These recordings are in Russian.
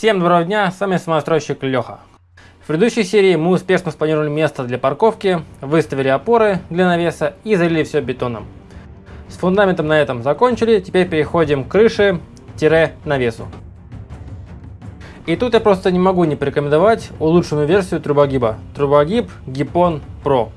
Всем доброго дня, с вами самостройщик Леха. В предыдущей серии мы успешно спланировали место для парковки, выставили опоры для навеса и залили все бетоном. С фундаментом на этом закончили, теперь переходим к крыше-навесу. И тут я просто не могу не порекомендовать улучшенную версию трубогиба. Трубогиб Гипон Pro.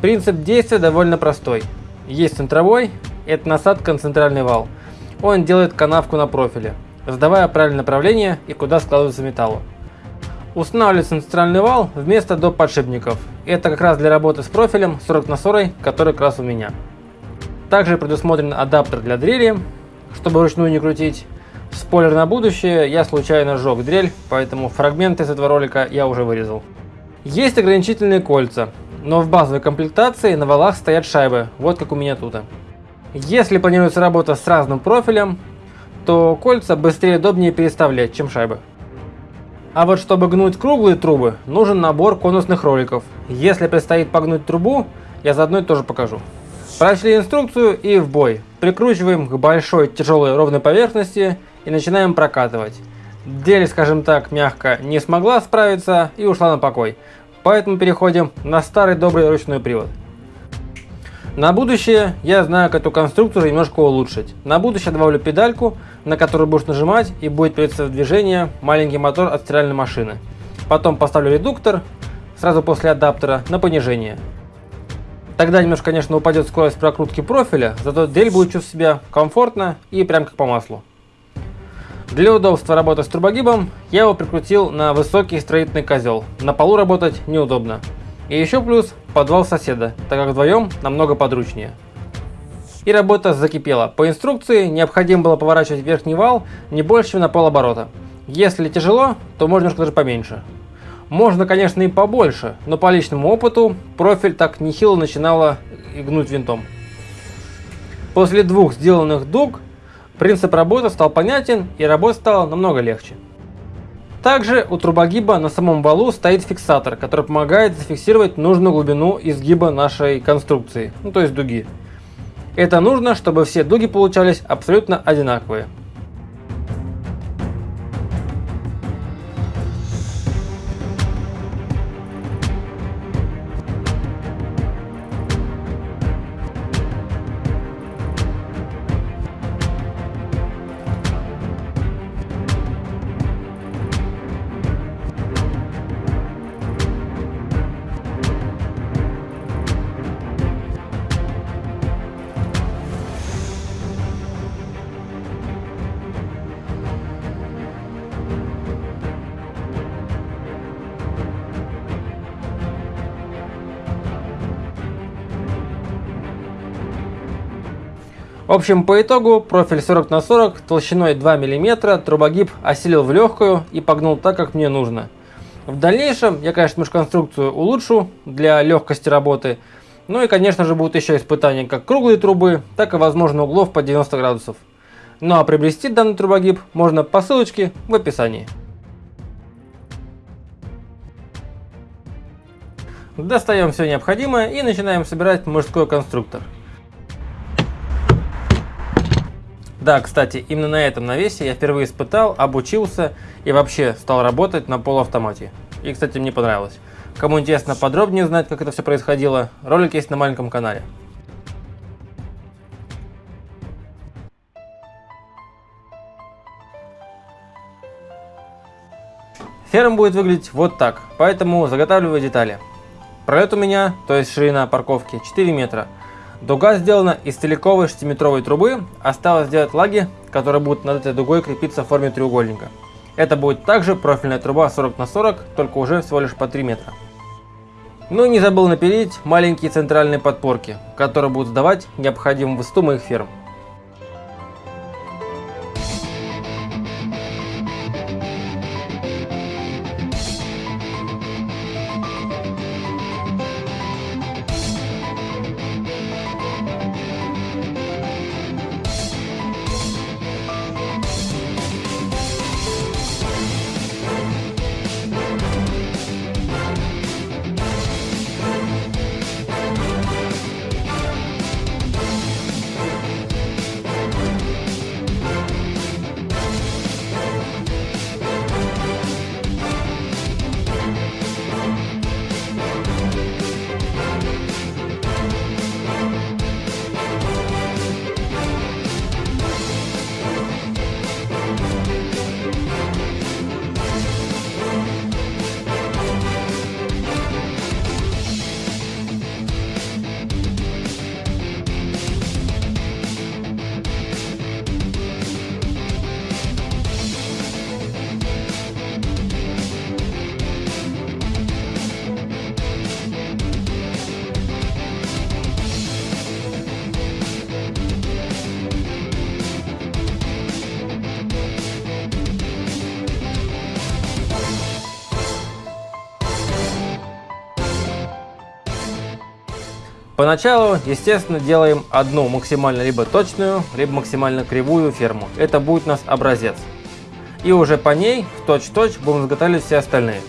Принцип действия довольно простой. Есть центровой, это насадка на центральный вал. Он делает канавку на профиле задавая правильное направление и куда складывается металл. Устанавливается центральный вал вместо доп. подшипников. Это как раз для работы с профилем 40 на 40, который как раз у меня. Также предусмотрен адаптер для дрели, чтобы вручную не крутить. Спойлер на будущее, я случайно сжег дрель, поэтому фрагменты с этого ролика я уже вырезал. Есть ограничительные кольца, но в базовой комплектации на валах стоят шайбы, вот как у меня тут. Если планируется работа с разным профилем, то кольца быстрее и удобнее переставлять, чем шайбы. А вот чтобы гнуть круглые трубы, нужен набор конусных роликов. Если предстоит погнуть трубу, я заодно тоже покажу. Прочли инструкцию и в бой. Прикручиваем к большой тяжелой ровной поверхности и начинаем прокатывать. Дель, скажем так, мягко не смогла справиться и ушла на покой. Поэтому переходим на старый добрый ручной привод. На будущее я знаю, как эту конструкцию немножко улучшить. На будущее добавлю педальку, на которую будешь нажимать и будет приводиться в движение маленький мотор от стиральной машины. Потом поставлю редуктор, сразу после адаптера, на понижение. Тогда немножко, конечно, упадет скорость прокрутки профиля, зато дель будет чувствовать себя комфортно и прям как по маслу. Для удобства работы с турбогибом я его прикрутил на высокий строительный козел. На полу работать неудобно. И еще плюс подвал соседа, так как вдвоем намного подручнее. И работа закипела. По инструкции необходимо было поворачивать верхний вал не больше, чем на полоборота. Если тяжело, то можно немножко даже поменьше. Можно, конечно, и побольше, но по личному опыту профиль так нехило начинало гнуть винтом. После двух сделанных дуг принцип работы стал понятен и работа стала намного легче. Также у трубогиба на самом валу стоит фиксатор, который помогает зафиксировать нужную глубину изгиба нашей конструкции, ну то есть дуги. Это нужно, чтобы все дуги получались абсолютно одинаковые. Общем, по итогу профиль 40 на 40 толщиной 2 мм трубогиб осилил в легкую и погнул так, как мне нужно. В дальнейшем я, конечно, конструкцию улучшу для легкости работы. Ну и, конечно же, будут еще испытания как круглые трубы, так и, возможно, углов по 90 градусов. Ну а приобрести данный трубогиб можно по ссылочке в описании. Достаем все необходимое и начинаем собирать мужской конструктор. Да, кстати, именно на этом навесе я впервые испытал, обучился и вообще стал работать на полуавтомате. И, кстати, мне понравилось. Кому интересно подробнее узнать, как это все происходило, ролик есть на маленьком канале. Ферм будет выглядеть вот так, поэтому заготавливаю детали. Пролет у меня, то есть ширина парковки, 4 метра. Дуга сделана из целиковой 6-метровой трубы, осталось сделать лаги, которые будут над этой дугой крепиться в форме треугольника. Это будет также профильная труба 40 на 40, только уже всего лишь по 3 метра. Ну и не забыл напилить маленькие центральные подпорки, которые будут сдавать необходимую высоту моих ферм. Поначалу, естественно, делаем одну максимально либо точную, либо максимально кривую ферму. Это будет у нас образец. И уже по ней, в точь-точь, будем изготавливать все остальные.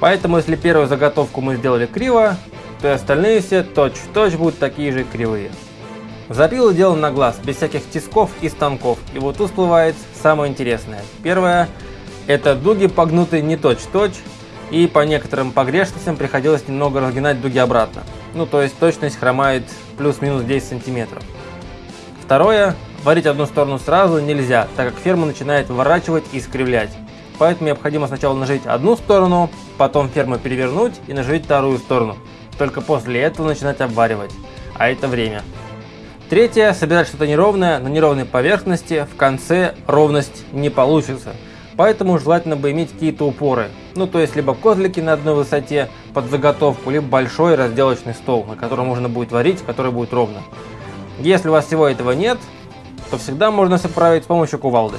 Поэтому, если первую заготовку мы сделали криво, то и остальные все точь-в-точь -точь будут такие же кривые. Запилы делаем на глаз, без всяких тисков и станков. И вот тут всплывает самое интересное. Первое, это дуги погнутые не точь-точь, -точь, и по некоторым погрешностям приходилось немного разгинать дуги обратно. Ну, то есть точность хромает плюс-минус 10 сантиметров. Второе, варить одну сторону сразу нельзя, так как ферма начинает выворачивать и искривлять. Поэтому необходимо сначала нажить одну сторону, потом ферму перевернуть и нажить вторую сторону. Только после этого начинать обваривать. А это время. Третье, собирать что-то неровное на неровной поверхности, в конце ровность не получится. Поэтому желательно бы иметь какие-то упоры. Ну то есть либо козлики на одной высоте под заготовку, либо большой разделочный стол, на котором можно будет варить, который будет ровно. Если у вас всего этого нет, то всегда можно соправить с помощью кувалды.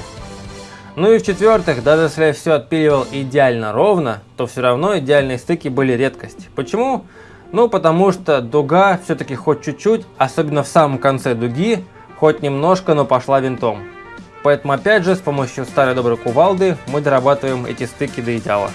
Ну и в-четвертых, даже если я все отпиливал идеально ровно, то все равно идеальные стыки были редкость. Почему? Ну потому что дуга все-таки хоть чуть-чуть, особенно в самом конце дуги, хоть немножко, но пошла винтом. Поэтому опять же с помощью старой доброй кувалды мы дорабатываем эти стыки до идеала.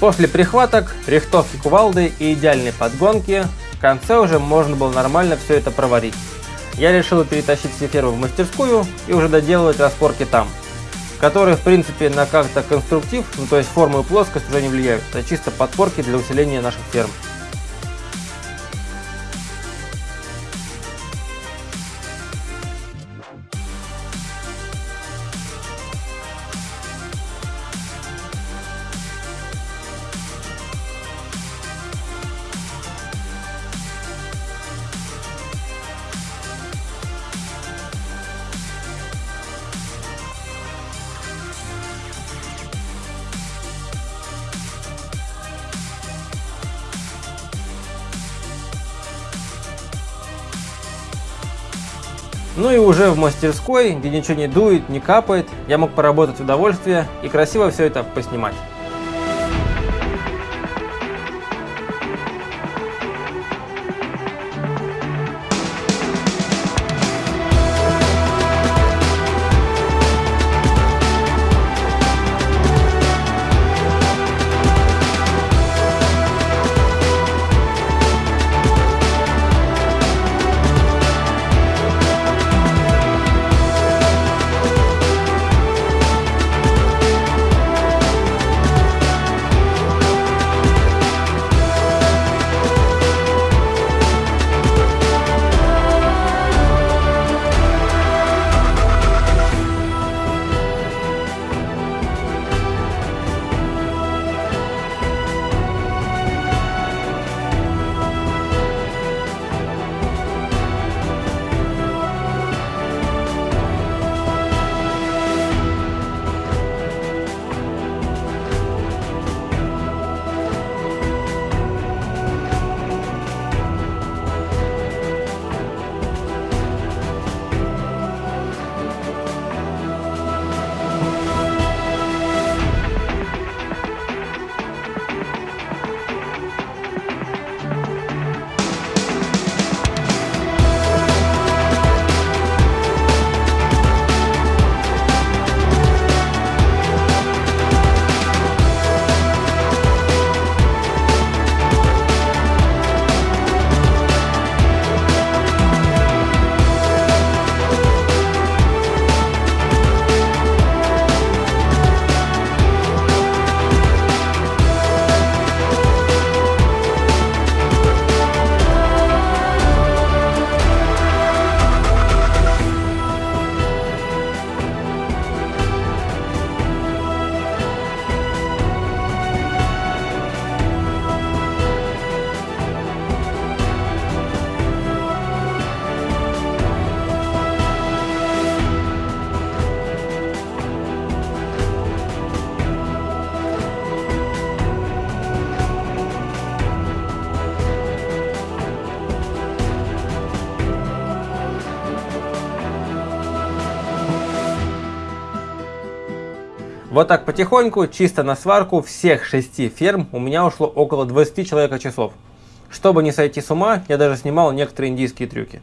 После прихваток, рихтовки кувалды и идеальной подгонки, в конце уже можно было нормально все это проварить. Я решил перетащить все фермы в мастерскую и уже доделывать распорки там, которые в принципе на как-то конструктив, ну то есть форму и плоскость уже не влияют, это чисто подпорки для усиления наших ферм. Ну и уже в мастерской, где ничего не дует, не капает, я мог поработать в удовольствие и красиво все это поснимать. Вот так потихоньку, чисто на сварку всех шести ферм у меня ушло около 20 человека часов. Чтобы не сойти с ума, я даже снимал некоторые индийские трюки.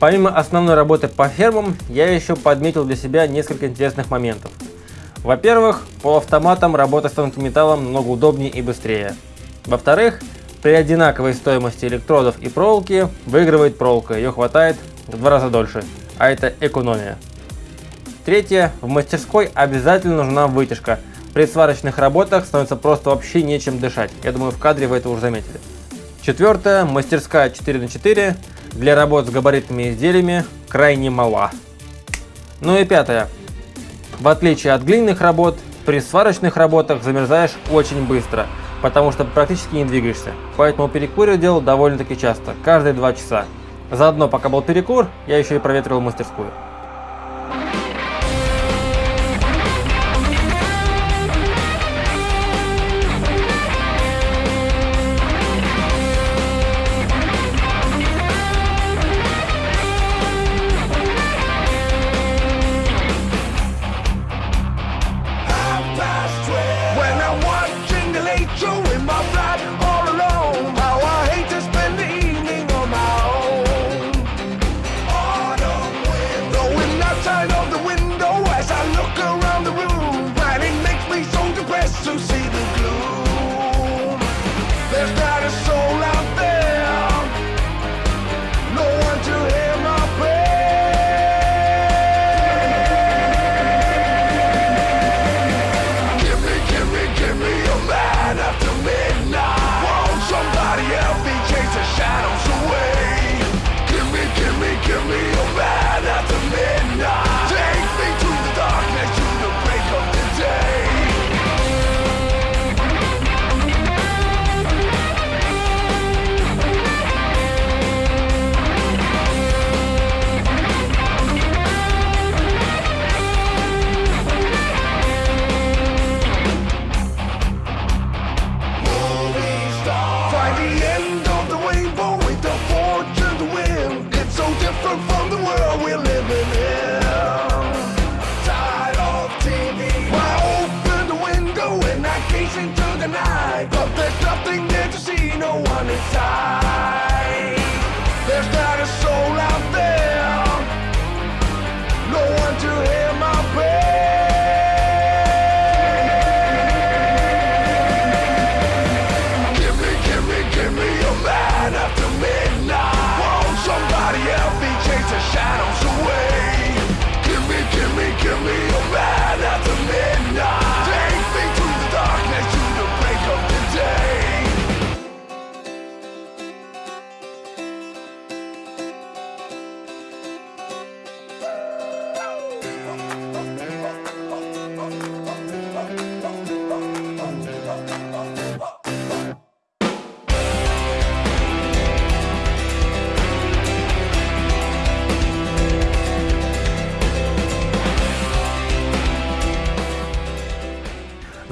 Помимо основной работы по фермам, я еще подметил для себя несколько интересных моментов. Во-первых, полуавтоматом работа с тонким металлом намного удобнее и быстрее. Во-вторых, при одинаковой стоимости электродов и проволоки выигрывает проволока, ее хватает в два раза дольше, а это экономия. Третье, в мастерской обязательно нужна вытяжка. При сварочных работах становится просто вообще нечем дышать. Я думаю, в кадре вы это уже заметили. Четвертое, мастерская 4 на 4 для работ с габаритными изделиями крайне мала. Ну и пятое. В отличие от глиняных работ, при сварочных работах замерзаешь очень быстро, потому что практически не двигаешься. Поэтому перекур я делал довольно-таки часто, каждые два часа. Заодно, пока был перекур, я еще и проветривал мастерскую. by the end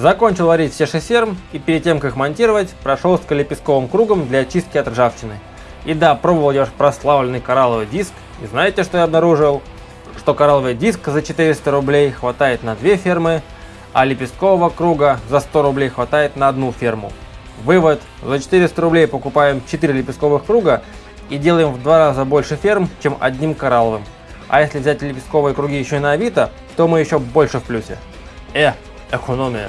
Закончил варить все шестерм и перед тем как монтировать, прошел с лепестковым кругом для очистки от ржавчины. И да, пробовал я прославленный коралловый диск, и знаете что я обнаружил? Что коралловый диск за 400 рублей хватает на две фермы, а лепесткового круга за 100 рублей хватает на одну ферму. Вывод, за 400 рублей покупаем 4 лепестковых круга и делаем в два раза больше ферм, чем одним коралловым. А если взять лепестковые круги еще и на Авито, то мы еще больше в плюсе. Э, экономия.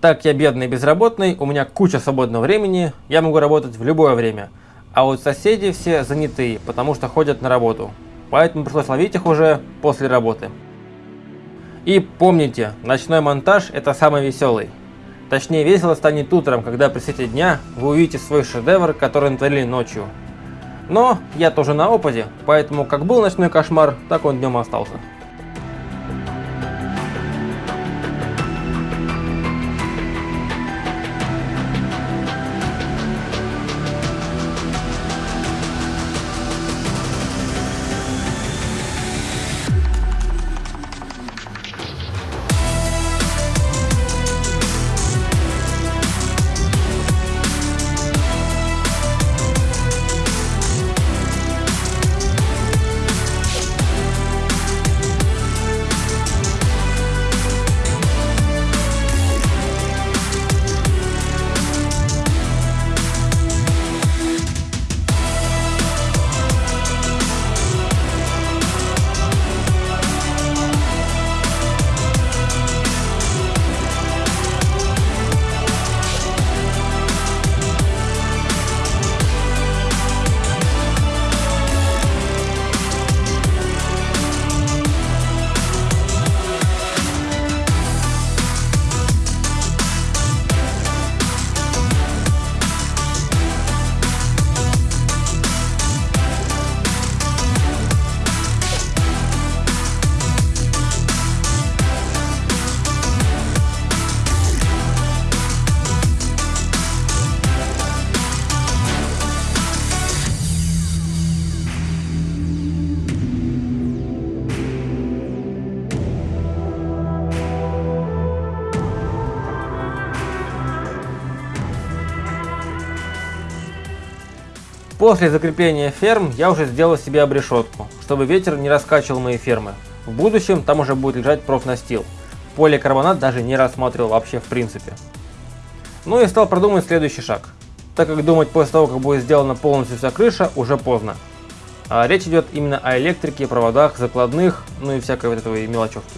Так я бедный и безработный, у меня куча свободного времени, я могу работать в любое время. А вот соседи все занятые, потому что ходят на работу. Поэтому пришлось ловить их уже после работы. И помните, ночной монтаж это самый веселый. Точнее весело станет утром, когда при свете дня вы увидите свой шедевр, который натворили ночью. Но я тоже на опыте, поэтому как был ночной кошмар, так он днем остался. После закрепления ферм я уже сделал себе обрешетку, чтобы ветер не раскачивал мои фермы. В будущем там уже будет лежать профнастил. Поликарбонат даже не рассматривал вообще в принципе. Ну и стал продумывать следующий шаг. Так как думать после того, как будет сделана полностью вся крыша, уже поздно. А речь идет именно о электрике, проводах, закладных, ну и всякой вот этой мелочевки.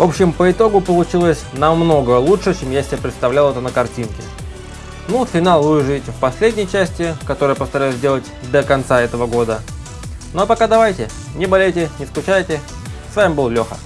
В общем, по итогу получилось намного лучше, чем я себе представлял это на картинке. Ну, финал вы увидите в последней части, которую постараюсь сделать до конца этого года. Ну а пока давайте, не болейте, не скучайте. С вами был Леха.